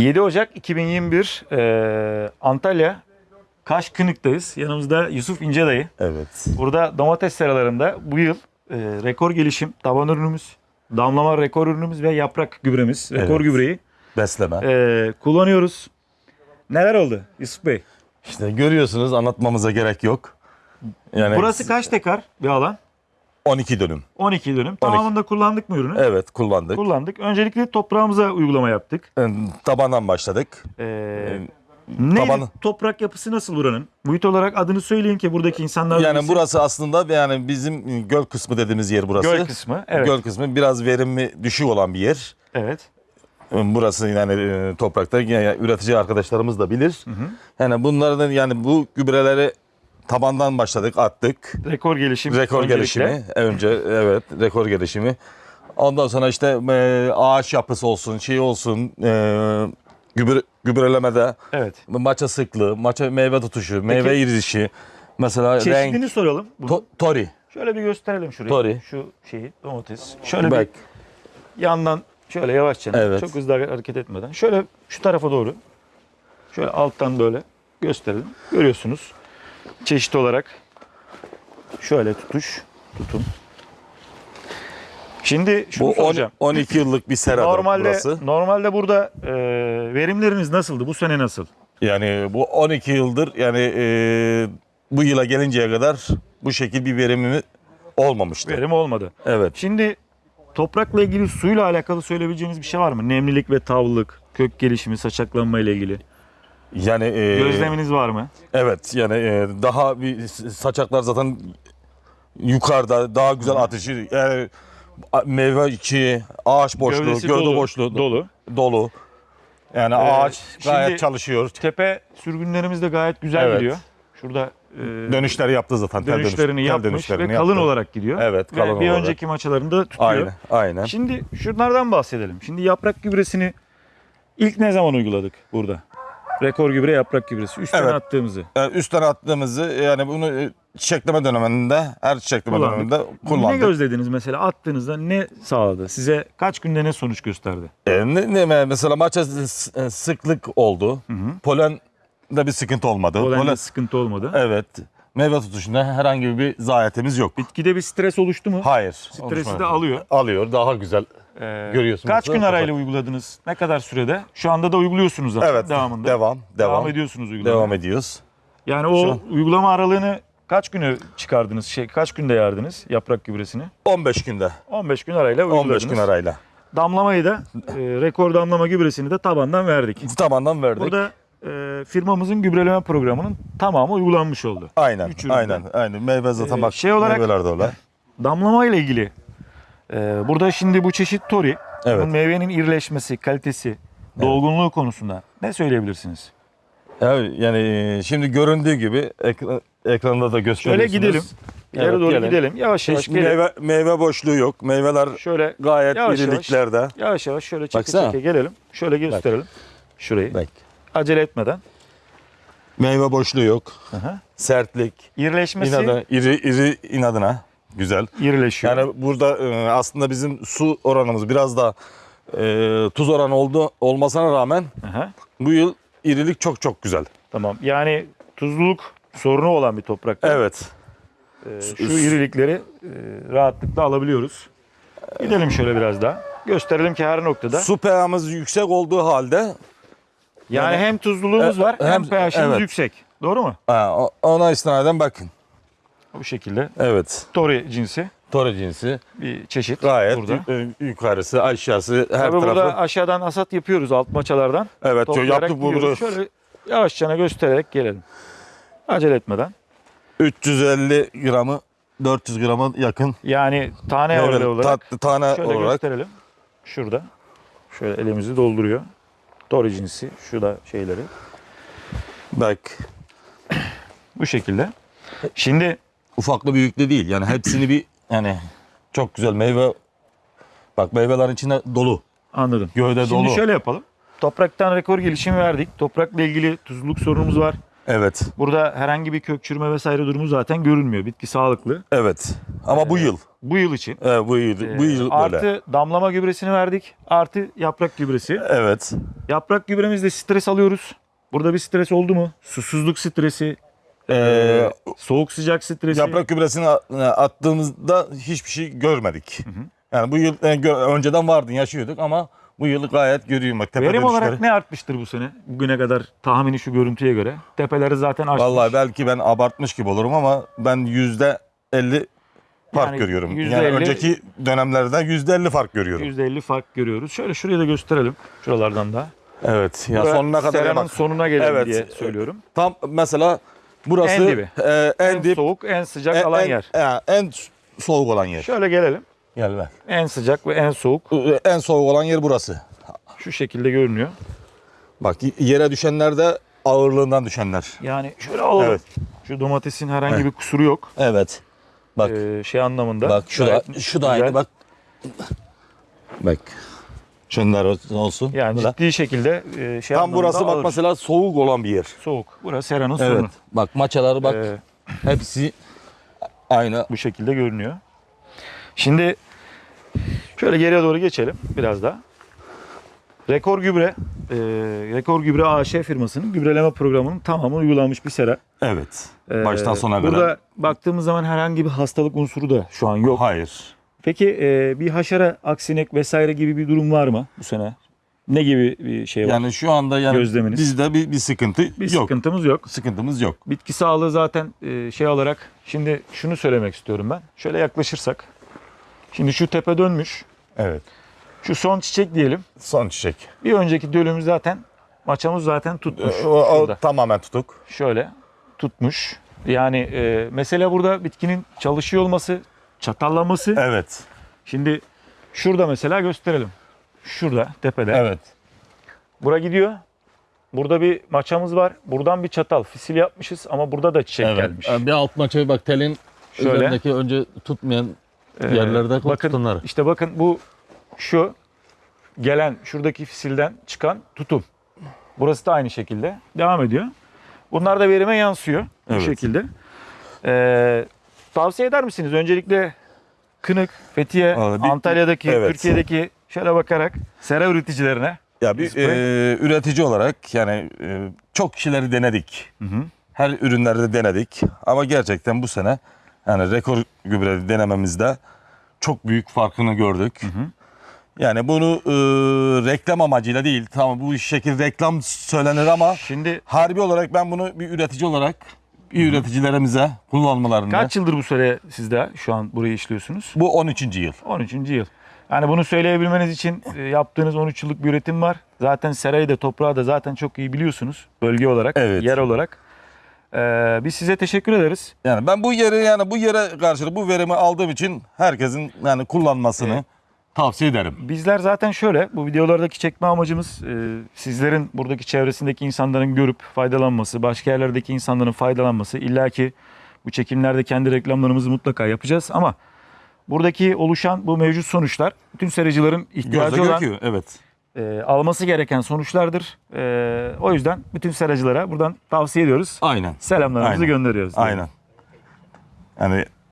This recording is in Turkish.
7 Ocak 2021 eee, Antalya Kaş Kınık'tayız. Yanımızda Yusuf İnce dayı. Evet. Burada domates seralarında bu yıl eee, rekor gelişim taban ürünümüz, damlama rekor ürünümüz ve yaprak gübremiz, rekor Evet. gübreyi Besleme. eee, kullanıyoruz. Neler oldu Yusuf Bey? İşte görüyorsunuz anlatmamıza gerek yok. Yani Burası kaç tekar bir alan? 12 dönüm. 12 dönüm. Tamamında kullandık mı ürünü? Evet kullandık. Kullandık. Öncelikle toprağımıza uygulama yaptık. Ee, Tabandan başladık. Eee Ee, neydi? tabanı- Toprak yapısı nasıl buranın? Muhit olarak adını söyleyin ki buradaki insanlar Yani bilsin. burası aslında yani bizim göl kısmı dediğimiz yer burası. göl kısmı. Evet. Göl kısmı biraz verimi düşük olan bir yer. Evet. Burası yani e, toprakta yani üretici arkadaşlarımız da bilir. Yani bunlardan yani bu gübreleri tabandan başladık, attık. Rekor gelişim. Rekor öncelikle. gelişimi önce evet rekor gelişimi. Ondan sonra işte e, ağaç yapısı olsun, şey olsun, e, gübre, gübrelemede Evet. maça sıklığı, maça meyve tutuşu, meyve irizişi, mesela Çeşidini renk, soralım. Bunu. to- tori. Şöyle bir gösterelim şurayı. Tori. Şu şeyi domates. Şöyle Bak, bir yandan şöyle yavaşça Evet. çok hızlı hareket etmeden. Şöyle şu tarafa doğru. Şöyle alttan böyle gösterelim. Görüyorsunuz. Çeşit olarak şöyle tutuş, tutum. Şimdi şunu bu soracağım. 12 yıllık bir seradır Normalde burası. normalde burada e, verimleriniz nasıldı? Bu sene nasıl? Yani bu 12 yıldır yani e, bu yıla gelinceye kadar bu şekil bir verimi olmamıştı. Verim olmadı. Evet. Şimdi toprakla ilgili suyla alakalı söyleyebileceğiniz bir şey var mı? Nemlilik ve tavlılık, kök gelişimi, saçaklanma ile ilgili. Yani e, Gözleminiz var mı? Evet yani e, daha bir saçaklar zaten yukarıda daha güzel atışı yani a- meyve içi, ağaç boşluğu, Gövdesi gövde dolu, boşluğu dolu. dolu. Yani Ee, ağaç gayet şimdi- çalışıyor. Tepe sürgünlerimiz de gayet güzel Evet. gidiyor. Şurada e, Dönüşleri yaptı zaten. tel dönüş- dönüşlerini tel yapmış dönüşlerini ve kalın yaptı. olarak gidiyor. Evet, Ve kalın bir olarak. önceki maçalarında tutuyor. Aynen, aynen. Şimdi şunlardan bahsedelim. Şimdi yaprak gübresini ilk ne zaman uyguladık burada? Rekor gübre yaprak gübresi. Üstten Evet. attığımızı. Ee, üstten attığımızı yani bunu e, çiçekleme döneminde, her çiçekleme Kullandık. döneminde Ne kullandık. gözlediniz mesela attığınızda ne sağladı? Size kaç günde ne sonuç gösterdi? Ee, ne, ne- mesela maça s- e, sıklık oldu. Polen de bir sıkıntı olmadı. Polende Polen- sıkıntı olmadı. Evet. Meyve tutuşunda herhangi bir zayiatimiz yok. Bitkide bir stres oluştu mu? Hayır. Stresi oluşmadı. de alıyor. Alıyor. Daha güzel. Ee, Görüyorsunuz. Kaç gün arayla uyguladınız? Ne kadar sürede? Şu anda da uyguluyorsunuz zaten Evet. devamında. Devam. Devam, Devam. ediyorsunuz uygulamaya. Devam ediyoruz. Yani o Şu an- uygulama aralığını kaç günü çıkardınız? Şey kaç günde yardınız yaprak gübresini? 15 günde. 15 gün arayla uyguladınız. 15 gün arayla. Damlamayı da e, rekor damlama gübresini de tabandan verdik. Tabandan verdik. Burada e, firmamızın gübreleme programının tamamı uygulanmış oldu. aynen. Üç. Aynen. Aynen. Meyve zaten Ee, bak. şey olarak- Meyveler de öyle. Damlama ile ilgili e, burada şimdi bu çeşit tori, Evet. meyvenin irileşmesi, kalitesi, dolgunluğu konusunda ne söyleyebilirsiniz? Evet, yani e, şimdi göründüğü gibi ekra- ekranda da Şöyle gösteriyorsunuz. gidelim. İleri Evet, doğru gelin. gidelim. Yavaş yavaş Hiç gelin. meyve, meyve boşluğu yok. Meyveler Şöyle gayet Yavaş yavaş. iriliklerde. yavaş yavaş şöyle çeke Baksana. çeke gelelim. Şöyle gösterelim. Şurayı. Bak. Acele etmeden. Meyve boşluğu yok. Aha. Sertlik. İrileşmesi İnadına, iri, iri inadına. Güzel. irileşiyor. Yani burada e, aslında bizim su oranımız biraz da e, tuz oranı oldu olmasına rağmen Aha. bu yıl irilik çok çok güzel. Tamam. Yani tuzluluk sorunu olan bir toprakta Evet. e, şu irilikleri e, rahatlıkla alabiliyoruz. Gidelim şöyle biraz daha. Gösterelim ki her noktada. Su pH'miz yüksek olduğu halde Yani Yani- hem tuzluluğumuz E, var hem hem- pH'imiz evet. yüksek. Doğru mu? ha, ona istinaden bakın. Bu şekilde. Evet. Tori cinsi Tore cinsi bir çeşit gayet burada. yu- yukarısı aşağısı her Tabii tarafı. burada aşağıdan asat yapıyoruz alt maçalardan. evet Toplayarak yaptık gidiyoruz. Şöyle yavaşça göstererek gelelim. Acele etmeden. 350 gramı 400 grama yakın. Yani tane ağırlığı olarak tatlı tane şöyle olarak gösterelim. Şurada. Şöyle elimizi dolduruyor. Tori cinsi. Şu da şeyleri. bak Bu şekilde. Şimdi ufaklı büyüklü değil. Yani hepsini bir yani çok güzel meyve bak meyvelerin içinde dolu. anladım. Gövde Şimdi dolu. şöyle yapalım. Topraktan rekor gelişimi verdik. Toprakla ilgili tuzluluk sorunumuz var. Evet. Burada herhangi bir kök çürüme vesaire durumu zaten görünmüyor. Bitki sağlıklı. Evet. Ama bu yıl. Bu yıl için. Evet, bu yıl, bu yıl Ee, böyle. Artı damlama gübresini verdik. Artı yaprak gübresi. Evet. Yaprak gübremizde stres alıyoruz. Burada bir stres oldu mu? Susuzluk stresi, Ee, soğuk sıcak stresi. yaprak gübresini a- attığımızda hiçbir şey görmedik. Yani bu yıl e, önceden vardın yaşıyorduk ama bu yıl gayet görüyorum bak tepe Verim dönüşleri. olarak ne artmıştır bu sene? Bugüne kadar tahmini şu görüntüye göre. Tepeleri zaten açmış. Vallahi belki ben abartmış gibi olurum ama ben yüzde 50 fark Yani görüyorum. yüzde yani elli- önceki dönemlerden yüzde 50 fark görüyorum. %50 fark görüyoruz. Şöyle şurayı da gösterelim. Şuralardan da. Evet. Ya sonuna kadar bak. sonuna gelelim Evet. diye söylüyorum. Tam mesela burası En dibi. e, en, En dip soğuk, en sıcak en, alan en- yer. e, en soğuk olan yer. Şöyle gelelim. Gel ver. En sıcak ve en soğuk En soğuk olan yer burası. şu şekilde görünüyor. Bak yere düşenler de ağırlığından düşenler. Yani şöyle alalım. Evet. Şu domatesin herhangi Evet. bir kusuru yok. Evet. Bak Ee, şey anlamında. bak şu da şu da aynı bak. Bak. Şunlar olsun. Yani Bu da. ciddi şekilde e, şey Tam burası bak ağır. mesela soğuk olan bir yer. soğuk. Burası Sera'nın Evet. sonu. Bak maçaları bak Ee, hepsi aynı. bu şekilde görünüyor. Şimdi şöyle geriye doğru geçelim biraz daha. Rekor Gübre, e, Rekor Gübre AŞ firmasının gübreleme programının tamamı uygulanmış bir sera. Evet. Ee, Baştan sona Burada kadar. baktığımız zaman herhangi bir hastalık unsuru da şu an yok. Hayır. Peki e, bir haşere, aksinek vesaire gibi bir durum var mı bu sene? Ne gibi bir şey var? Yani şu anda yani Gözleminiz? bizde bir, bir sıkıntı bir yok. sıkıntımız yok. Sıkıntımız yok. Bitki sağlığı zaten e, şey olarak şimdi şunu söylemek istiyorum ben. Şöyle yaklaşırsak. Şimdi şu tepe dönmüş. Evet. Şu son çiçek diyelim. Son çiçek. Bir önceki dölümüz zaten maçamız zaten tutmuş. O, o Şurada. tamamen tutuk. Şöyle tutmuş. Yani e, mesele burada bitkinin çalışıyor olması, çatallaması. Evet. Şimdi şurada mesela gösterelim. Şurada tepede. Evet. Bura gidiyor. Burada bir maçamız var. Buradan bir çatal. Fisil yapmışız ama burada da çiçek gelmiş. Yani bir alt maçayı bak telin Şöyle. üzerindeki önce tutmayan Ee, yerlerde bakın tutunlar. işte bakın bu şu gelen şuradaki fisilden çıkan tutum. Burası da aynı şekilde devam ediyor. Bunlar da verime yansıyor bu Evet. şekilde. Ee, tavsiye eder misiniz? Öncelikle Kınık, Fethiye, Aa, bir- Antalya'daki, evet. Türkiye'deki şöyle bakarak sera üreticilerine Ya bir e, üretici olarak yani e, çok kişileri denedik. Hı hı. Her ürünleri de denedik. Ama gerçekten bu sene yani rekor gübre denememizde çok büyük farkını gördük. Yani bunu e, reklam amacıyla değil. Tamam bu şekil reklam söylenir ama şimdi harbi olarak ben bunu bir üretici olarak bir üreticilerimize kullanmalarını. kaç yıldır bu sene sizde şu an burayı işliyorsunuz? Bu 13. yıl. 13. yıl. Yani bunu söyleyebilmeniz için e, yaptığınız 13 yıllık bir üretim var. Zaten serayı da toprağı da zaten çok iyi biliyorsunuz. Bölge olarak, Evet. yer olarak. Ee, biz size teşekkür ederiz. Yani ben bu yeri yani bu yere karşı bu verimi aldığım için herkesin yani kullanmasını Evet. Tavsiye ederim. Bizler zaten şöyle bu videolardaki çekme amacımız e, sizlerin buradaki çevresindeki insanların görüp faydalanması, başka yerlerdeki insanların faydalanması. İlla ki bu çekimlerde kendi reklamlarımızı mutlaka yapacağız ama buradaki oluşan bu mevcut sonuçlar bütün seracıların ihtiyacı Gözle olan görüküyor. Evet. e, alması gereken sonuçlardır. E, o yüzden bütün seracılara buradan tavsiye ediyoruz. Aynen. Selamlarımızı Aynen. gönderiyoruz. Aynen. Yani